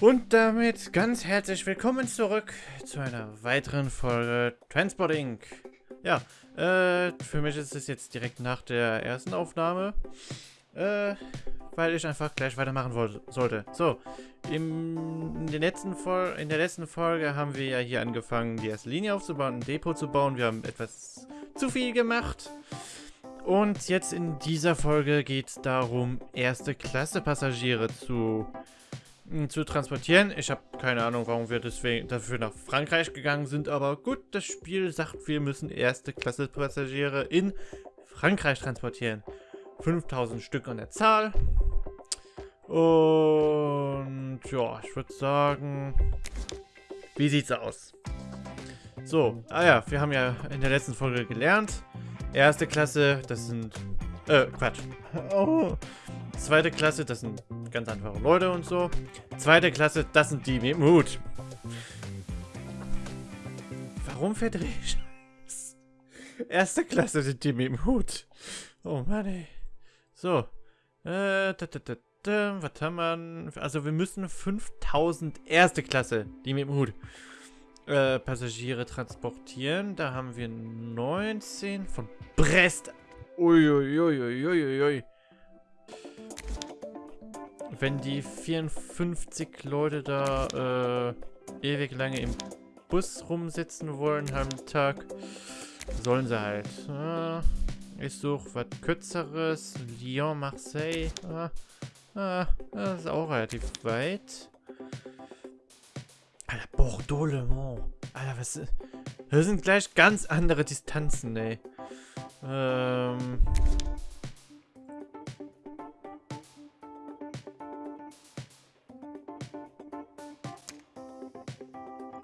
Und damit ganz herzlich willkommen zurück zu einer weiteren Folge Transporting. Ja, äh, für mich ist es jetzt direkt nach der ersten Aufnahme, äh, weil ich einfach gleich weitermachen sollte. So, im, in, der letzten in der letzten Folge haben wir ja hier angefangen, die erste Linie aufzubauen, ein Depot zu bauen. Wir haben etwas zu viel gemacht. Und jetzt in dieser Folge geht es darum, erste Klasse Passagiere zu zu transportieren. Ich habe keine Ahnung, warum wir deswegen dafür nach Frankreich gegangen sind, aber gut, das Spiel sagt, wir müssen erste Klasse Passagiere in Frankreich transportieren. 5000 Stück an der Zahl. Und ja, ich würde sagen, wie sieht's aus? So, ah ja, wir haben ja in der letzten Folge gelernt. Erste Klasse, das sind, äh, Quatsch. Oh. Zweite Klasse, das sind ganz einfache Leute und so. Zweite Klasse, das sind die mit Mut. Warum verdrehe ich Erste Klasse sind die mit Hut. Oh Mann, ey. So. Äh, da, da, da, da, was haben wir? Also wir müssen 5000 erste Klasse, die mit dem Hut, äh, Passagiere transportieren. Da haben wir 19 von Brest. Uiuiuiuiui. Ui, ui, ui, wenn die 54 Leute da äh, ewig lange im Bus rumsitzen wollen am Tag, sollen sie halt. Äh, ich suche was Kürzeres. Lyon, Marseille. Äh, äh, das ist auch relativ weit. Alter, Bordeaux, Le Mans. Alter, was ist... Das sind gleich ganz andere Distanzen, ey. Ähm...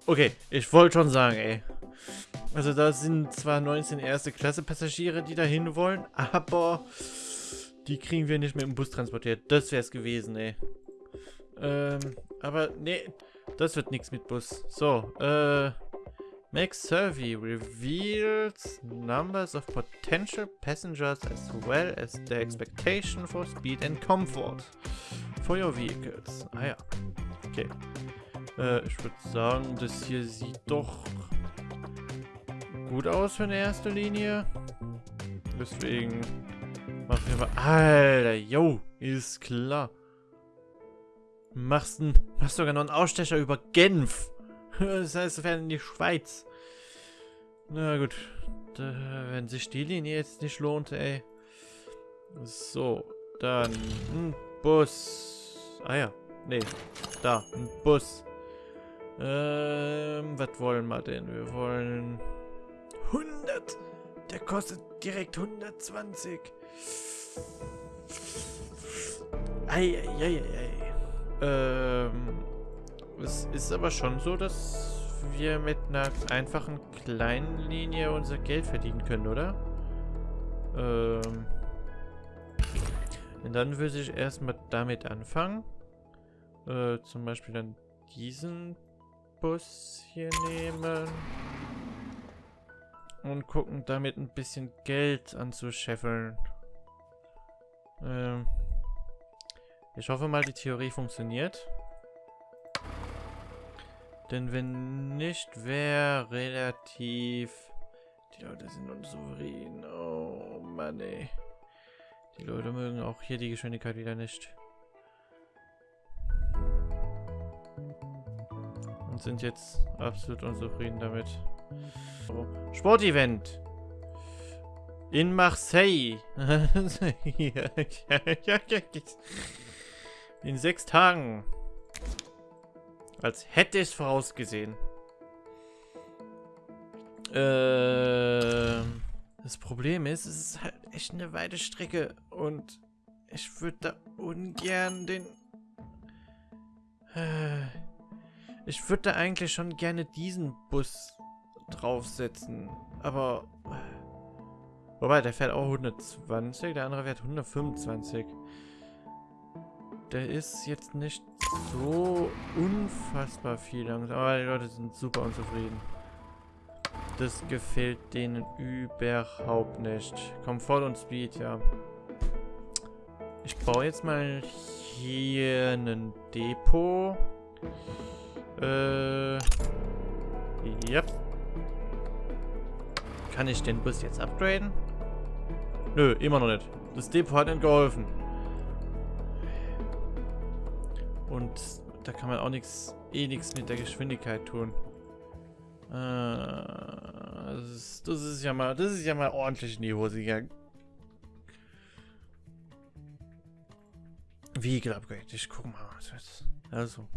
Okay, ich wollte schon sagen, ey. Also da sind zwar 19 erste Klasse Passagiere, die dahin wollen, aber die kriegen wir nicht mit dem Bus transportiert. Das wäre es gewesen, ey. Ähm, aber nee, das wird nichts mit Bus. So, äh, Make survey reveals numbers of potential passengers as well as their expectation for speed and comfort for your vehicles. Ah ja, okay. Äh, ich würde sagen, das hier sieht doch gut aus für eine erste Linie. Deswegen machen wir mal... Alter, yo, ist klar. Machst, ein, machst sogar noch einen Ausstecher über Genf. Das heißt, wir werden in die Schweiz. Na gut. Wenn sich die Linie jetzt nicht lohnt, ey. So, dann ein Bus. Ah ja, nee, da, ein Bus. Ähm, was wollen wir denn? Wir wollen 100. Der kostet direkt 120. Eieieiei. Ähm, es ist aber schon so, dass wir mit einer einfachen kleinen Linie unser Geld verdienen können, oder? Ähm. Und dann würde ich erstmal damit anfangen. Äh, zum Beispiel dann diesen Bus hier nehmen. Und gucken, damit ein bisschen Geld anzuscheffeln. Ähm ich hoffe mal, die Theorie funktioniert. Denn wenn nicht, wäre relativ... Die Leute sind unsouverän. Oh Mann, ey. Die Leute mögen auch hier die Geschwindigkeit wieder nicht. Und sind jetzt absolut unzufrieden damit. Sportevent. In Marseille. In sechs Tagen. Als hätte es vorausgesehen. Ähm, das Problem ist, es ist halt echt eine weite Strecke und ich würde da ungern den... Äh, ich würde eigentlich schon gerne diesen Bus draufsetzen. Aber... Wobei, der fährt auch 120, der andere fährt 125. Der ist jetzt nicht so unfassbar viel langsam. Aber die Leute sind super unzufrieden. Das gefällt denen überhaupt nicht. Komfort und Speed, ja. Ich baue jetzt mal hier ein Depot. Äh. Yep. Kann ich den Bus jetzt upgraden? Nö, immer noch nicht. Das Depot hat nicht geholfen. Und da kann man auch nichts, eh nichts mit der Geschwindigkeit tun. Äh, das, ist, das ist ja mal, das ist ja mal ordentlich in die Hose gegangen. Vehicle Upgrade. Ich guck mal. Also.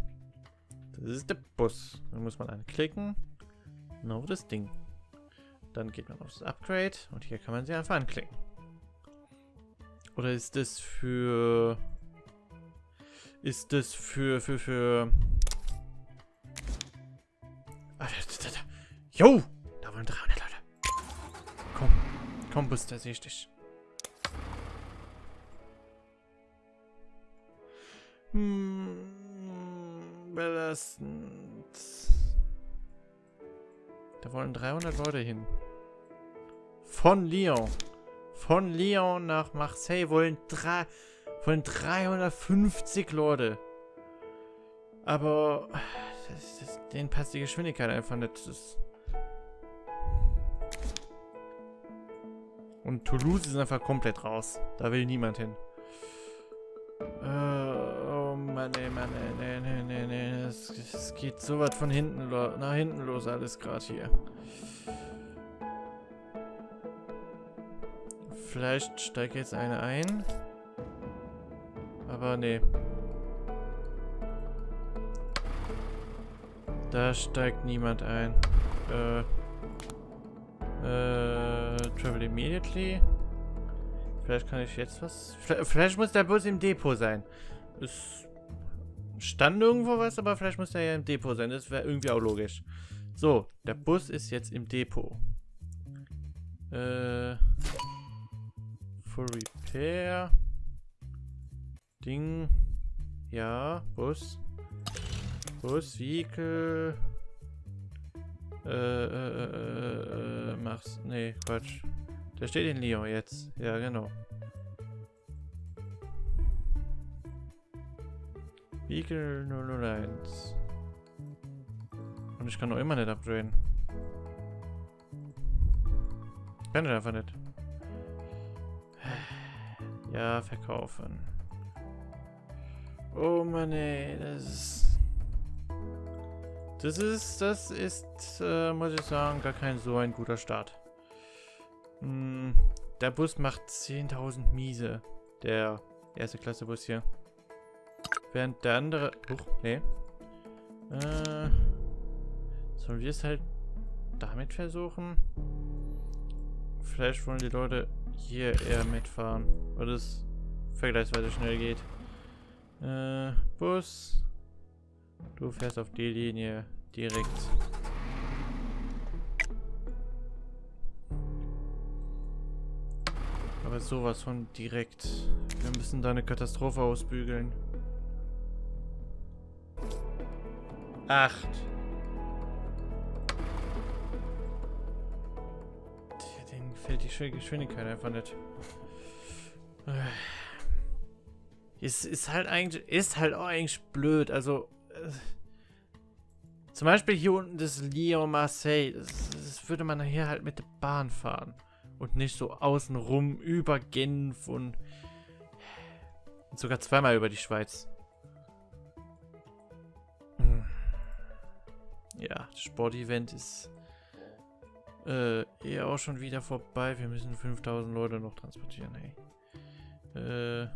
Das ist der Bus. Dann muss man anklicken. Auf das Ding. Dann geht man auf das Upgrade. Und hier kann man sie einfach anklicken. Oder ist das für... Ist das für... für... für... Ah. Jo! Da wollen 300 Leute. Komm. Komm, Bus, da sehe ich dich. Hm, belastend. Da wollen 300 Leute hin. Von Lyon. Von Lyon nach Marseille wollen, drei, wollen 350 Leute. Aber das, das, denen passt die Geschwindigkeit einfach nicht. Das Und Toulouse ist einfach komplett raus. Da will niemand hin. Äh, oh Mann, ey, Mann, ey, nee, Es, es geht so weit von hinten nach hinten los alles gerade hier. Vielleicht steigt jetzt eine ein. Aber nee. Da steigt niemand ein. Äh. Äh. Travel immediately. Vielleicht kann ich jetzt was... Vielleicht muss der Bus im Depot sein. Es stand irgendwo was, aber vielleicht muss der ja im Depot sein. Das wäre irgendwie auch logisch. So, der Bus ist jetzt im Depot. Äh... Full Repair. Ding. Ja, Bus. Bus, Vehicle. Äh, äh, äh, äh, mach's. Nee, Quatsch. Der steht in Lyon jetzt. Ja, genau. Vehicle 001. Und ich kann noch immer nicht upgraden. Kann ich einfach nicht. Ja, verkaufen. Oh Mann, ey, das ist... Das ist, das ist, äh, muss ich sagen, gar kein so ein guter Start. Hm, der Bus macht 10.000 Miese. Der erste Klasse Bus hier. Während der andere... Huch, nee. Äh, sollen wir es halt damit versuchen? Vielleicht wollen die Leute hier eher mitfahren, weil es vergleichsweise schnell geht. Äh, Bus. Du fährst auf die Linie direkt. Aber sowas von direkt. Wir müssen da eine Katastrophe ausbügeln. Acht. Den fällt die Geschwindigkeit einfach nicht. Es ist halt eigentlich, ist halt auch eigentlich blöd. Also, äh, zum Beispiel hier unten das Lyon Marseille. Das, das würde man hier halt mit der Bahn fahren. Und nicht so außenrum über Genf und, und sogar zweimal über die Schweiz. Ja, das Sportevent ist äh, eher auch schon wieder vorbei. Wir müssen 5000 Leute noch transportieren, hey. Äh,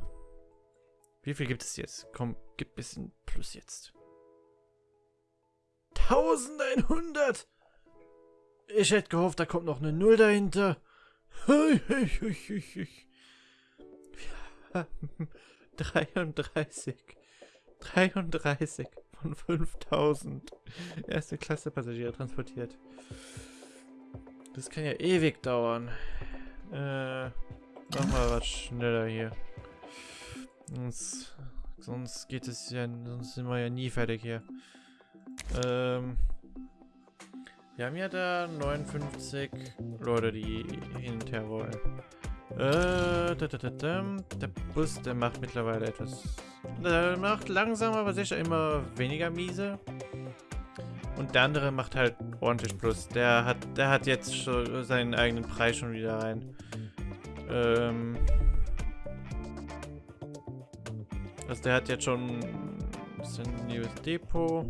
wie viel gibt es jetzt? Komm, gib ein bisschen Plus jetzt. 1100! Ich hätte gehofft, da kommt noch eine Null dahinter. 33. 33 von 5000 erste Klasse Passagiere transportiert. Das kann ja ewig dauern. Äh, mach mal was schneller hier. Sonst, sonst geht es ja, sonst sind wir ja nie fertig hier. Ähm, wir haben ja da 59 Leute, die hin und her wollen. Äh, da, da, da. Der Bus, der macht mittlerweile etwas... Der macht langsam, aber sicher immer weniger miese. Und der andere macht halt ordentlich Plus. Der hat, der hat jetzt schon seinen eigenen Preis schon wieder rein. Ähm... Also der hat jetzt schon ein neues Depot.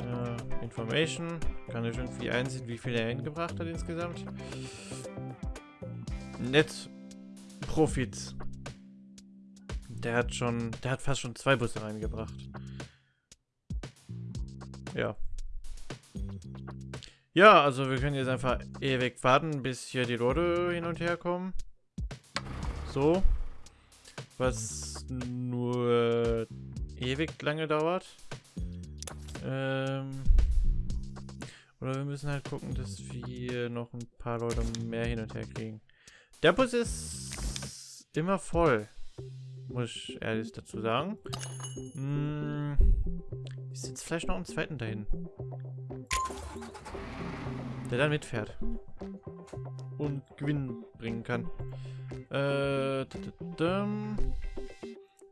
Äh, Information. Kann ich irgendwie einsehen, wie viel er hingebracht hat insgesamt. Net Profits. Der hat schon, der hat fast schon zwei Busse reingebracht. Ja. Ja, also wir können jetzt einfach ewig warten, bis hier die Leute hin und her kommen. So. Was nur ewig lange dauert. Ähm oder wir müssen halt gucken, dass wir noch ein paar Leute mehr hin und her kriegen. Der Bus ist immer voll. Muss ich ehrlich dazu sagen. Hm, ich sitze vielleicht noch einen zweiten dahin. Der dann mitfährt. Und Gewinn bringen kann. Äh,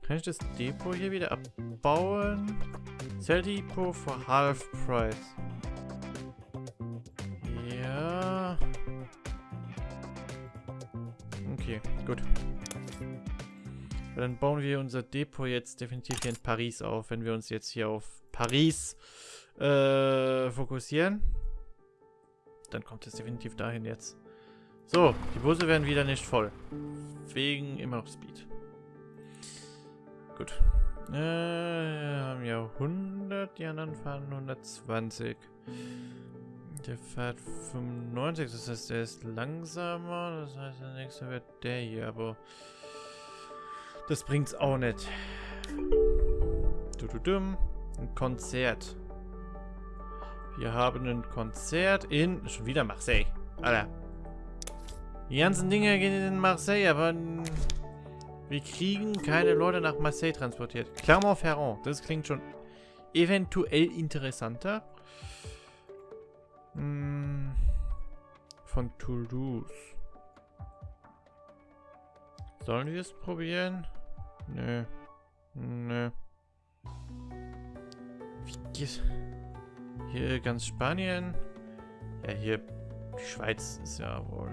kann ich das Depot hier wieder abbauen? Sell Depot for half price. Gut. Dann bauen wir unser Depot jetzt definitiv hier in Paris auf, wenn wir uns jetzt hier auf Paris äh, fokussieren. Dann kommt es definitiv dahin jetzt. So, die Busse werden wieder nicht voll. Wegen immer noch Speed. Gut. Äh, wir haben ja 100, die anderen fahren 120. Der fährt 95, das heißt, der ist langsamer. Das heißt, der nächste wird der hier, aber das bringt's auch nicht. Du, du, dumm. Ein Konzert. Wir haben ein Konzert in... Schon wieder Marseille. Alter. Die ganzen Dinge gehen in Marseille, aber wir kriegen keine Leute nach Marseille transportiert. Clermont-Ferrand. Das klingt schon eventuell interessanter. Hm. Von Toulouse. Sollen wir es probieren? Nö. Nö. Wie geht... Hier ganz Spanien? Ja, hier... Die Schweiz ist ja wohl...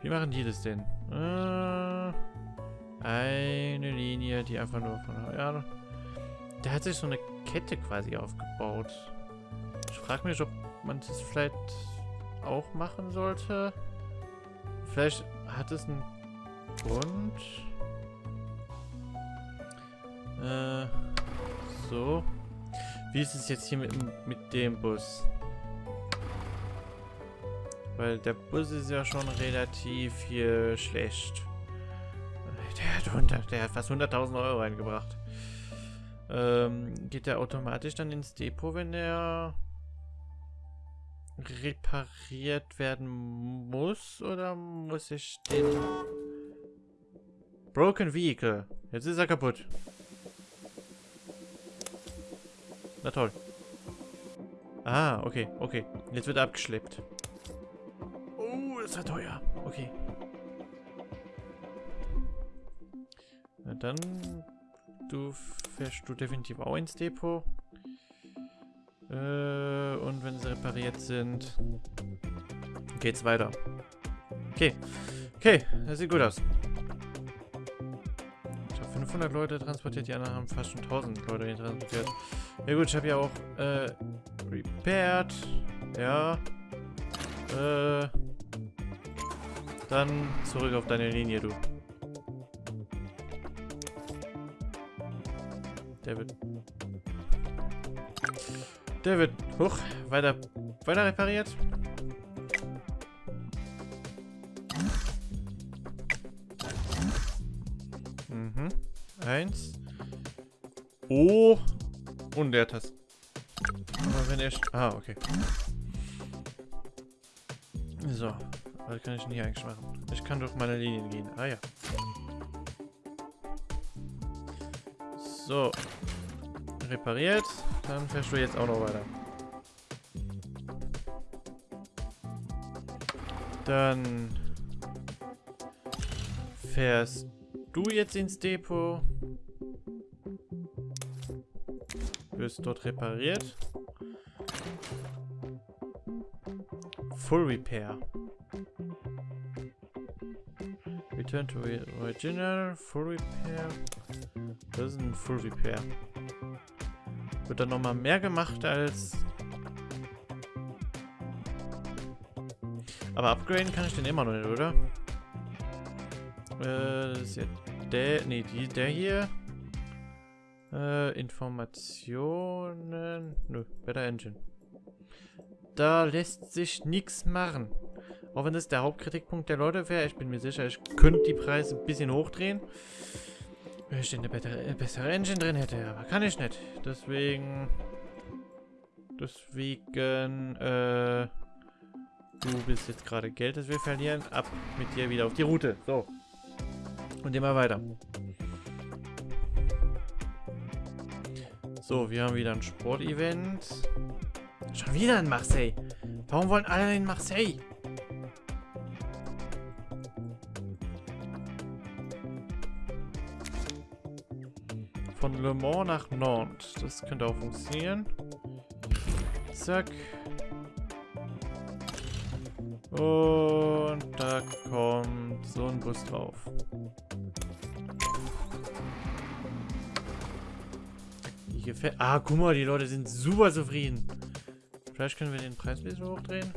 Wie machen die das denn? Äh, eine Linie, die einfach nur von... Ja, der hat sich so eine Kette quasi aufgebaut. Frage mich, ob man das vielleicht auch machen sollte. Vielleicht hat es einen Grund. Äh, so. Wie ist es jetzt hier mit, mit dem Bus? Weil der Bus ist ja schon relativ hier schlecht. Der hat, 100, der hat fast 100.000 Euro reingebracht. Ähm, geht der automatisch dann ins Depot, wenn der repariert werden muss? Oder muss ich den... Broken Vehicle. Jetzt ist er kaputt. Na toll. Ah, okay, okay. Jetzt wird er abgeschleppt das war teuer. Okay. Na dann, du fährst du definitiv auch ins Depot. Äh, und wenn sie repariert sind, geht's weiter. Okay. Okay, das sieht gut aus. Ich habe 500 Leute transportiert, die anderen haben fast schon 1000 Leute transportiert. Ja gut, ich habe ja auch, äh, repaired. Ja. Äh, dann zurück auf deine Linie, du. Der wird... Der wird... Hoch. Weiter... Weiter repariert. Mhm. Eins. Oh. Und der Taste. Aber wenn er... Ah, okay. So. Was kann ich denn hier eigentlich machen? Ich kann durch meine Linien gehen. Ah ja. So. Repariert. Dann fährst du jetzt auch noch weiter. Dann fährst du jetzt ins Depot. Wirst dort repariert. Full Repair. Return to Original. Full Repair. Das ist ein Full Repair. Wird dann nochmal mehr gemacht als... Aber upgraden kann ich den immer noch nicht, oder? Äh, das ist ja der... Nee, die, der hier. Äh, Informationen... Nö, Better Engine. Da lässt sich nichts machen. Auch wenn das der Hauptkritikpunkt der Leute wäre. Ich bin mir sicher, ich könnte die Preise ein bisschen hochdrehen. Wenn ich eine bessere, bessere Engine drin hätte. Aber kann ich nicht. Deswegen... Deswegen... Äh... Du bist jetzt gerade Geld, das wir verlieren. Ab mit dir wieder auf die Route. So. Und immer weiter. So, wir haben wieder ein Sportevent. Schon wieder in Marseille. Warum wollen alle in Marseille? Von Le Mans nach Nantes. Das könnte auch funktionieren. Zack. Und da kommt so ein Bus drauf. Gefällt. Ah, guck mal, die Leute sind super zufrieden. Vielleicht können wir den Preis ein bisschen hochdrehen.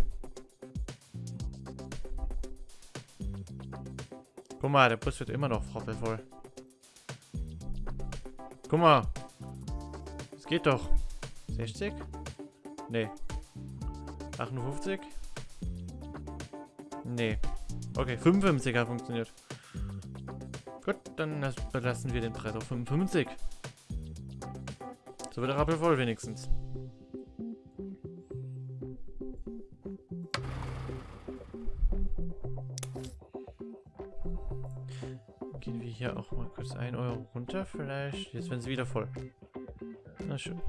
Guck mal, der Bus wird immer noch voll. Guck mal. Es geht doch. 60? Nee. 58? Nee. Okay, 55 hat funktioniert. Gut, dann belassen wir den Preis auf 55. So wird der Rappel voll wenigstens. Gehen wir hier auch mal kurz 1 Euro runter vielleicht. Jetzt werden sie wieder voll. Na schön.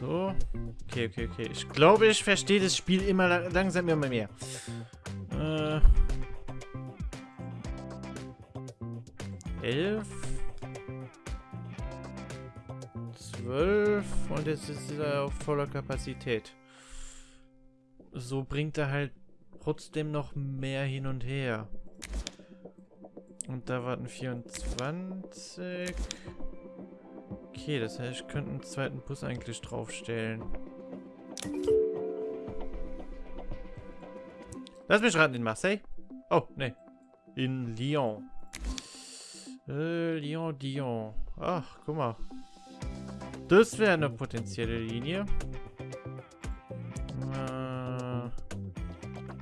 So. Okay, okay, okay. Ich glaube, ich verstehe das Spiel immer langsam immer mehr. Äh. Elf. Zwölf. Und jetzt ist er auf voller Kapazität. So bringt er halt trotzdem noch mehr hin und her. Und da warten 24. Okay, das heißt, ich könnte einen zweiten Bus eigentlich draufstellen. Lass mich raten, in Marseille? Oh, ne. In Lyon. Äh, Lyon, Dion. Ach, guck mal. Das wäre eine potenzielle Linie. Äh,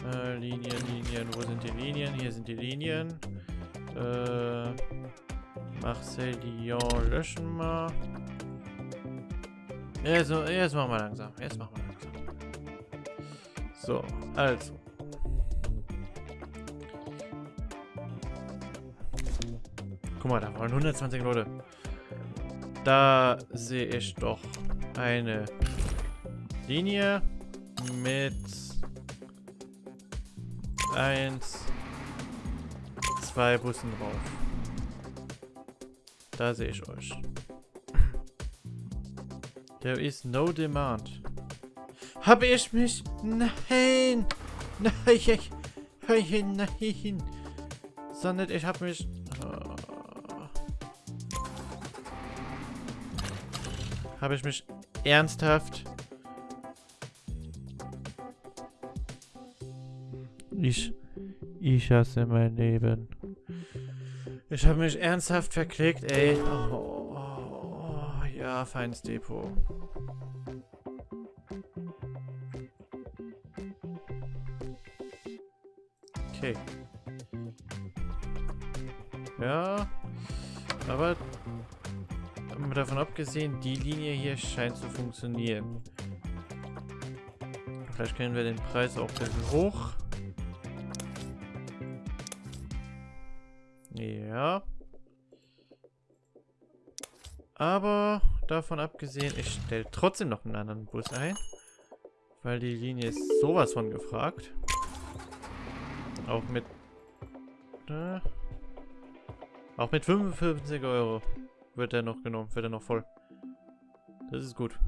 äh, Linien, Linien. Wo sind die Linien? Hier sind die Linien. Äh, Marseille, Lyon löschen wir. Jetzt, jetzt machen wir langsam. Jetzt machen wir langsam. So, also. Guck mal, da wollen 120 Leute. Da sehe ich doch eine Linie mit 1, 2 Bussen drauf. Da sehe ich euch. There is no demand. Habe ich mich... Nein! Nein! Nein! Nein! Sondern ich habe mich... Oh. Habe ich mich ernsthaft... Ich... Ich hasse mein Leben. Ich habe mich ernsthaft verklickt, ey. Oh, oh, oh, ja, feines Depot. Okay. Ja. Aber davon abgesehen, die Linie hier scheint zu funktionieren. Vielleicht können wir den Preis auch ein bisschen hoch davon abgesehen, ich stelle trotzdem noch einen anderen Bus ein. Weil die Linie ist sowas von gefragt. Auch mit Ne? Auch mit 55 Euro wird er noch genommen, wird er noch voll. Das ist gut.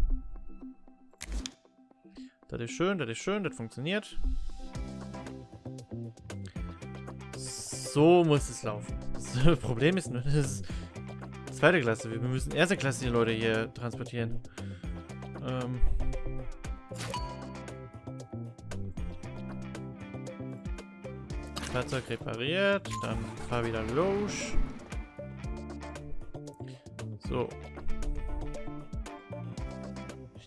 Das ist schön, das ist schön, das funktioniert. So muss es laufen. Das Problem ist nur, das ist zweite Klasse. Wir müssen erste Klasse die Leute hier transportieren. Ähm. Fahrzeug repariert, dann fahr wieder los. So.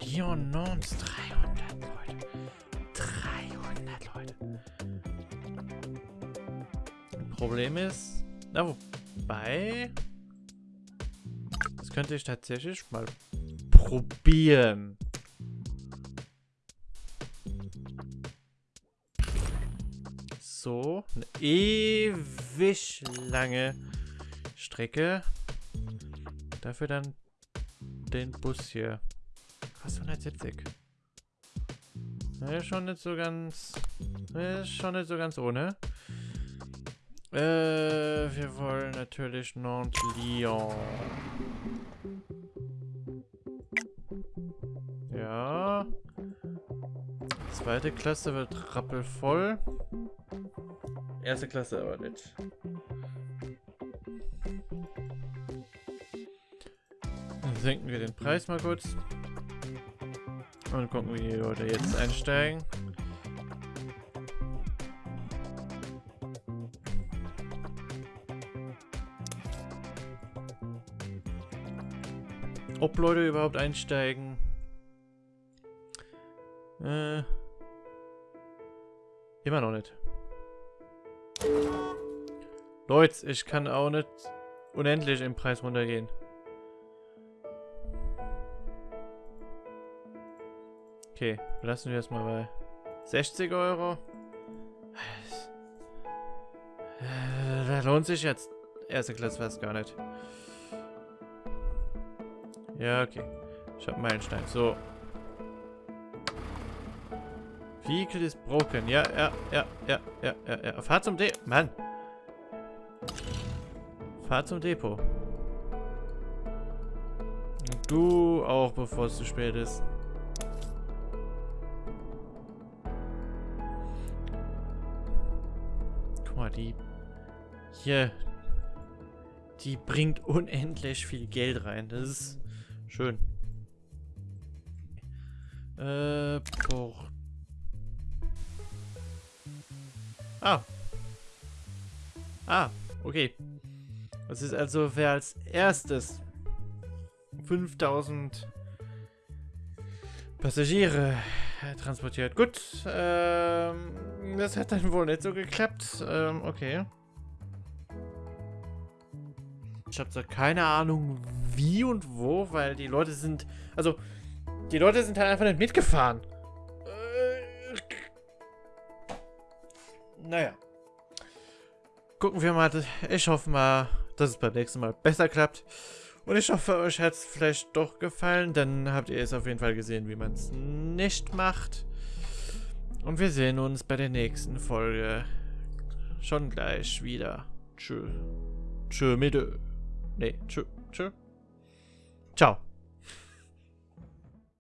Leon Nons, 300 Leute. 300 Leute. Problem ist, na wobei, könnte ich tatsächlich mal probieren. So, eine ewig lange Strecke. Dafür dann den Bus hier. Was 170? ist schon nicht so ganz. Ist schon nicht so ganz ohne. Äh, wir wollen natürlich Nantes-Lyon. Zweite Klasse wird rappelvoll. Erste Klasse aber nicht. Dann senken wir den Preis mal kurz. Und gucken, wie die Leute jetzt einsteigen. Ob Leute überhaupt einsteigen. Äh. Immer noch nicht. Leute, ich kann auch nicht unendlich im Preis runtergehen. Okay, lassen wir es mal bei 60 Euro. Da lohnt sich jetzt erste Klasse fast gar nicht. Ja, okay. Ich habe Meilenstein. So. Vehicle ist broken. Ja, ja, ja, ja, ja, ja, ja. Fahr zum Depot. Mann. Fahr zum Depot. Du auch, bevor es zu spät ist. Guck mal, die... Hier. Die bringt unendlich viel Geld rein. Das ist schön. Äh, boah. Ah. Ah, okay. Das ist also, wer als erstes 5000 Passagiere transportiert. Gut, ähm, das hat dann wohl nicht so geklappt. Ähm, okay. Ich habe zwar keine Ahnung, wie und wo, weil die Leute sind... Also, die Leute sind halt einfach nicht mitgefahren. Naja. Gucken wir mal. Ich hoffe mal, dass es beim nächsten Mal besser klappt. Und ich hoffe, euch hat es vielleicht doch gefallen. Dann habt ihr es auf jeden Fall gesehen, wie man es nicht macht. Und wir sehen uns bei der nächsten Folge schon gleich wieder. Tschö. Tschö mit. Nee, tschö. Tschö. Ciao.